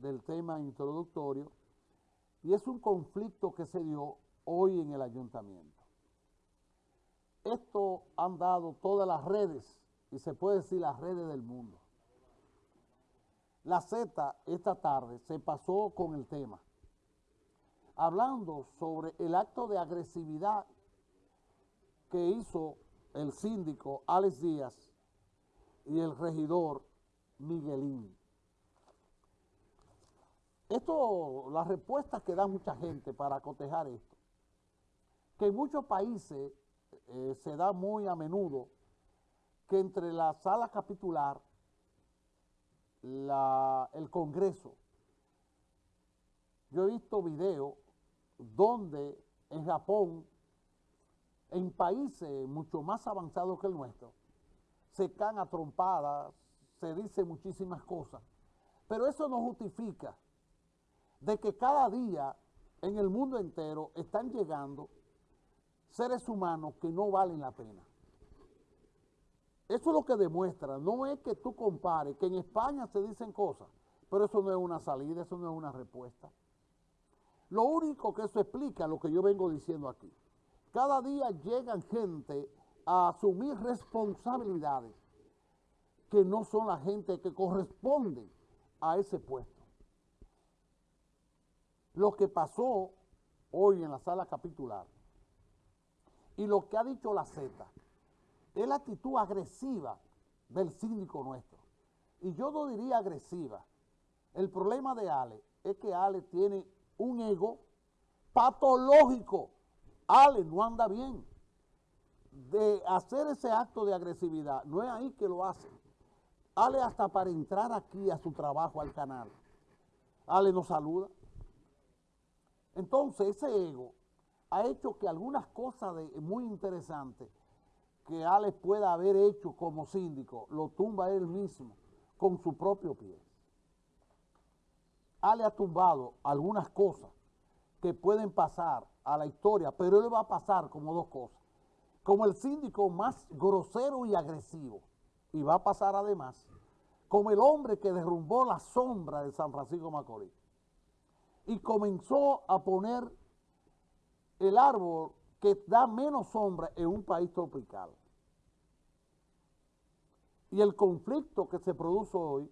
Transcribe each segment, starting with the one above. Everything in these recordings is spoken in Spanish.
del tema introductorio y es un conflicto que se dio hoy en el ayuntamiento. Esto han dado todas las redes, y se puede decir las redes del mundo. La Z esta tarde se pasó con el tema, hablando sobre el acto de agresividad que hizo el síndico Alex Díaz y el regidor Miguelín. Esto, las respuestas que da mucha gente para cotejar esto, que en muchos países eh, se da muy a menudo que entre la sala capitular, el Congreso, yo he visto videos donde en Japón, en países mucho más avanzados que el nuestro, se caen a trompadas, se dicen muchísimas cosas, pero eso no justifica de que cada día en el mundo entero están llegando seres humanos que no valen la pena. Eso es lo que demuestra, no es que tú compares, que en España se dicen cosas, pero eso no es una salida, eso no es una respuesta. Lo único que eso explica lo que yo vengo diciendo aquí. Cada día llegan gente a asumir responsabilidades que no son la gente que corresponde a ese puesto. Lo que pasó hoy en la sala capitular y lo que ha dicho la Z es la actitud agresiva del síndico nuestro. Y yo no diría agresiva. El problema de Ale es que Ale tiene un ego patológico. Ale no anda bien. De hacer ese acto de agresividad, no es ahí que lo hace. Ale hasta para entrar aquí a su trabajo, al canal. Ale nos saluda. Entonces ese ego ha hecho que algunas cosas de, muy interesantes que Alex pueda haber hecho como síndico, lo tumba él mismo con su propio pie. Ale ha tumbado algunas cosas que pueden pasar a la historia, pero él va a pasar como dos cosas. Como el síndico más grosero y agresivo, y va a pasar además como el hombre que derrumbó la sombra de San Francisco Macorís y comenzó a poner el árbol que da menos sombra en un país tropical. Y el conflicto que se produce hoy,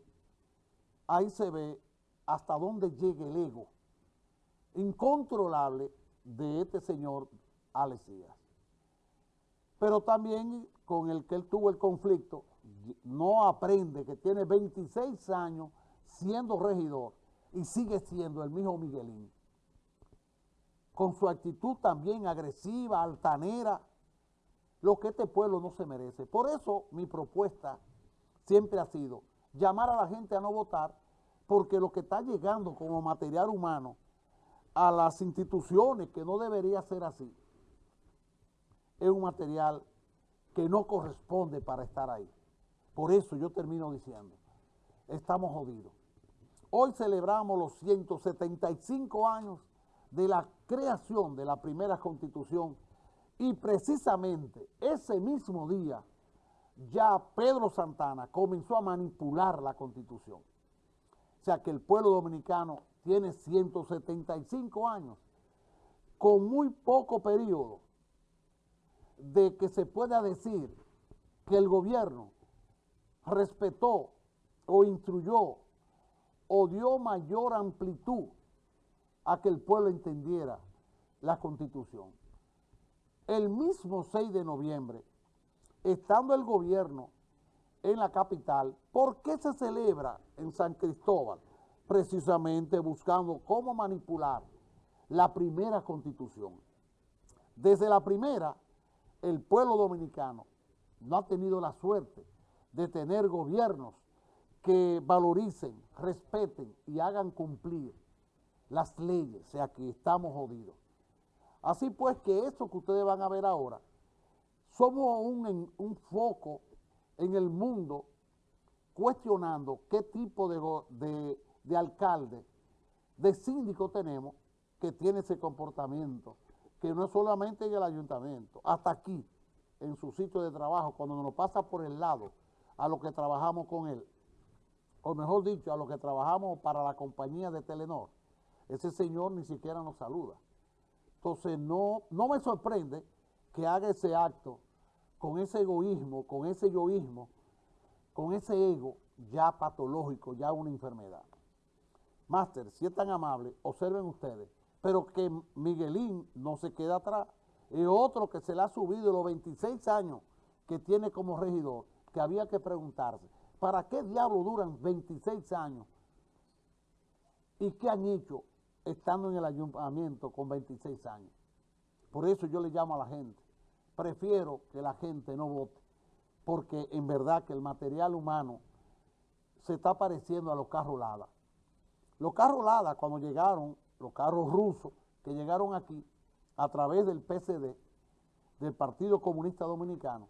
ahí se ve hasta dónde llega el ego incontrolable de este señor Alex Pero también con el que él tuvo el conflicto, no aprende que tiene 26 años siendo regidor y sigue siendo el mismo Miguelín. Con su actitud también agresiva, altanera, lo que este pueblo no se merece. Por eso mi propuesta siempre ha sido llamar a la gente a no votar, porque lo que está llegando como material humano a las instituciones, que no debería ser así, es un material que no corresponde para estar ahí. Por eso yo termino diciendo, estamos jodidos. Hoy celebramos los 175 años de la creación de la primera constitución y precisamente ese mismo día ya Pedro Santana comenzó a manipular la constitución. O sea que el pueblo dominicano tiene 175 años con muy poco periodo de que se pueda decir que el gobierno respetó o instruyó o dio mayor amplitud a que el pueblo entendiera la Constitución. El mismo 6 de noviembre, estando el gobierno en la capital, ¿por qué se celebra en San Cristóbal? Precisamente buscando cómo manipular la primera Constitución. Desde la primera, el pueblo dominicano no ha tenido la suerte de tener gobiernos que valoricen, respeten y hagan cumplir las leyes, o sea que estamos jodidos. Así pues que eso que ustedes van a ver ahora, somos un, un foco en el mundo cuestionando qué tipo de, de alcalde, de síndico tenemos que tiene ese comportamiento, que no es solamente en el ayuntamiento, hasta aquí, en su sitio de trabajo, cuando nos pasa por el lado a lo que trabajamos con él, o mejor dicho, a los que trabajamos para la compañía de Telenor, ese señor ni siquiera nos saluda. Entonces, no, no me sorprende que haga ese acto con ese egoísmo, con ese yoísmo, con ese ego ya patológico, ya una enfermedad. Máster, si es tan amable, observen ustedes, pero que Miguelín no se queda atrás. Es otro que se le ha subido los 26 años que tiene como regidor, que había que preguntarse, ¿para qué diablo duran 26 años? ¿Y qué han hecho estando en el ayuntamiento con 26 años? Por eso yo le llamo a la gente, prefiero que la gente no vote, porque en verdad que el material humano se está pareciendo a los carros Lada. Los carros Lada, cuando llegaron, los carros rusos que llegaron aquí a través del PCD, del Partido Comunista Dominicano,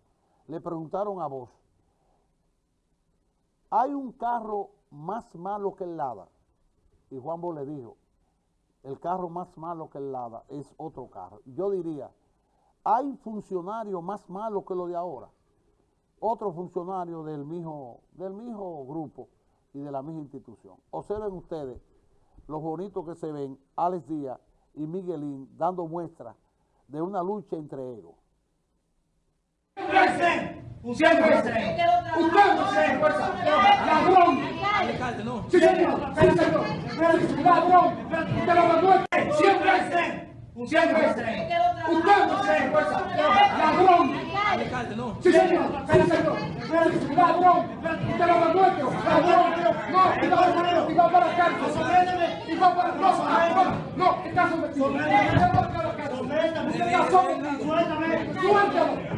le preguntaron a vos, ¿hay un carro más malo que el Lada? Y Juan Bo le dijo, el carro más malo que el Lada es otro carro. Yo diría, ¿hay funcionarios más malos que los de ahora? Otro funcionario del mismo, del mismo grupo y de la misma institución. Observen ustedes los bonitos que se ven Alex Díaz y Miguelín dando muestra de una lucha entre egos. Siempre Usted no se fuerza. Ladrón. Sí, señor. Sí, señor. Ladrón. Usted lo. Siempre Siempre Usted no se fuerza. Ladrón. Sí, señor. Sí, señor. Ladrón. Usted lo demuestra. Ladrón. No, y va, y va para la cárcel. Y va para no, no, está sometido. La cárcel. Está está usted es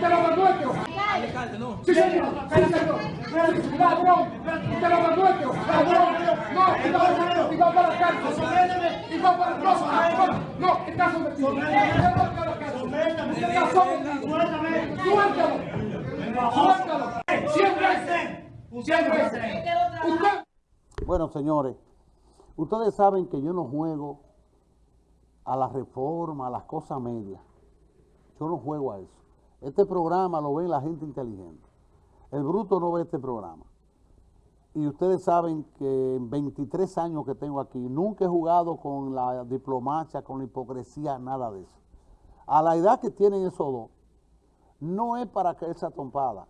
usted. Sí, señor, ladrón, usted lo ladrón, no, y va, para la cárcel, y va para, no, está sometido, está sometido, suéltalo, suéltalo, siempre, siempre, usted. Bueno, señores, ustedes saben que yo no juego a la reforma, a las cosas medias. Yo no juego a eso. Este programa lo ve la gente inteligente. El bruto no ve este programa. Y ustedes saben que en 23 años que tengo aquí, nunca he jugado con la diplomacia, con la hipocresía, nada de eso. A la edad que tienen esos dos, no es para que esa trompada.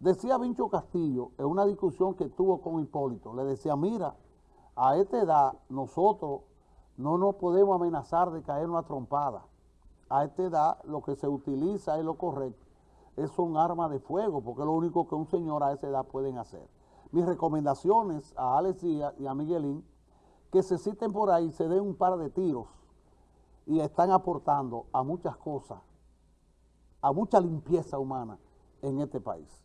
Decía Vincho Castillo, en una discusión que tuvo con Hipólito, le decía, mira, a esta edad nosotros no nos podemos amenazar de caer una trompada. A esta edad lo que se utiliza es lo correcto, es un arma de fuego, porque es lo único que un señor a esa edad pueden hacer. Mis recomendaciones a Alex Díaz y a Miguelín, que se citen por ahí, se den un par de tiros y están aportando a muchas cosas, a mucha limpieza humana en este país.